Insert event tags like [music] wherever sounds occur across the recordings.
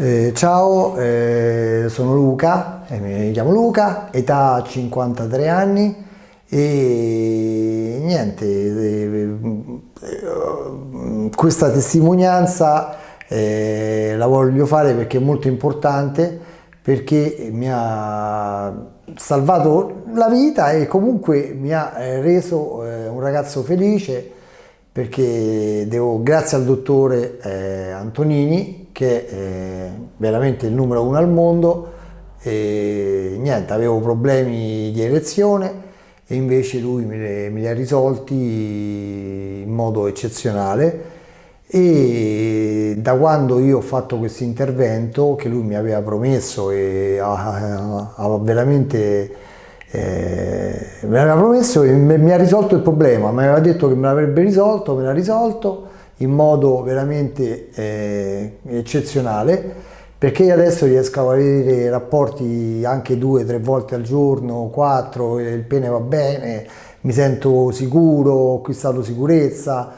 Eh, ciao, eh, sono Luca, eh, mi chiamo Luca, età 53 anni e niente, eh, questa testimonianza eh, la voglio fare perché è molto importante, perché mi ha salvato la vita e comunque mi ha eh, reso un ragazzo felice perché devo, grazie al dottore Antonini, che è veramente il numero uno al mondo, e niente, avevo problemi di erezione e invece lui me li ha risolti in modo eccezionale. E da quando io ho fatto questo intervento che lui mi aveva promesso e ha, ha veramente eh, me l'aveva promesso e mi ha risolto il problema, mi aveva detto che me l'avrebbe risolto, me l'ha risolto in modo veramente eh, eccezionale perché adesso riesco a avere rapporti anche due, tre volte al giorno, quattro, il pene va bene, mi sento sicuro, ho acquistato sicurezza.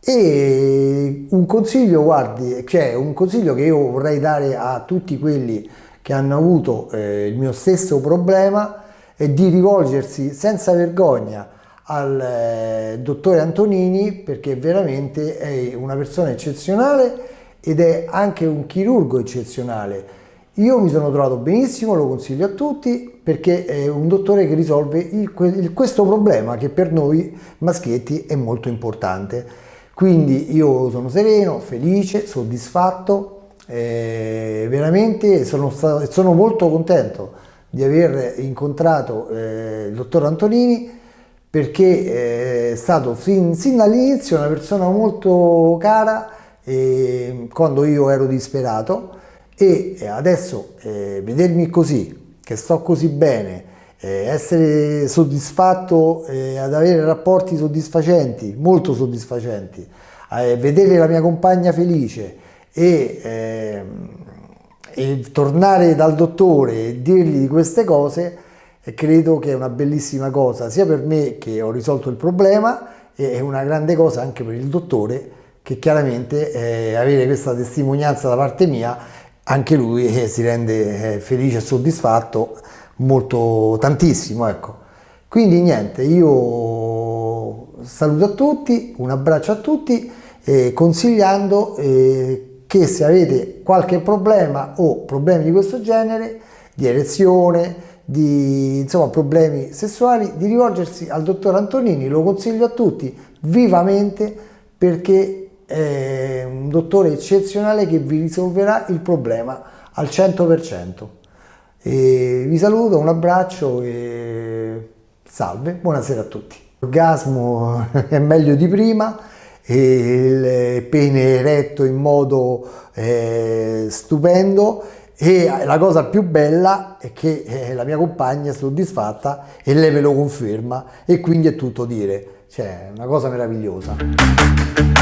E un consiglio, guardi, cioè un consiglio che io vorrei dare a tutti quelli che hanno avuto eh, il mio stesso problema e di rivolgersi senza vergogna al eh, dottore Antonini perché veramente è una persona eccezionale ed è anche un chirurgo eccezionale. Io mi sono trovato benissimo, lo consiglio a tutti perché è un dottore che risolve il, il, questo problema che per noi maschietti è molto importante. Quindi io sono sereno, felice, soddisfatto, eh, veramente sono, stato, sono molto contento di aver incontrato eh, il dottor Antonini perché eh, è stato fin, sin dall'inizio una persona molto cara eh, quando io ero disperato. E adesso eh, vedermi così, che sto così bene, eh, essere soddisfatto eh, ad avere rapporti soddisfacenti, molto soddisfacenti, vedere la mia compagna felice e ehm, e tornare dal dottore e dirgli queste cose credo che è una bellissima cosa sia per me che ho risolto il problema e è una grande cosa anche per il dottore che chiaramente eh, avere questa testimonianza da parte mia anche lui eh, si rende eh, felice e soddisfatto molto tantissimo ecco. Quindi niente io saluto a tutti un abbraccio a tutti consigliando eh, che se avete qualche problema o problemi di questo genere, di erezione, di insomma, problemi sessuali, di rivolgersi al dottor Antonini, lo consiglio a tutti vivamente perché è un dottore eccezionale che vi risolverà il problema al 100%. E vi saluto, un abbraccio e salve, buonasera a tutti. L'orgasmo [laughs] è meglio di prima, il pene eretto in modo eh, stupendo e la cosa più bella è che eh, la mia compagna è soddisfatta e lei me lo conferma e quindi è tutto dire, cioè una cosa meravigliosa.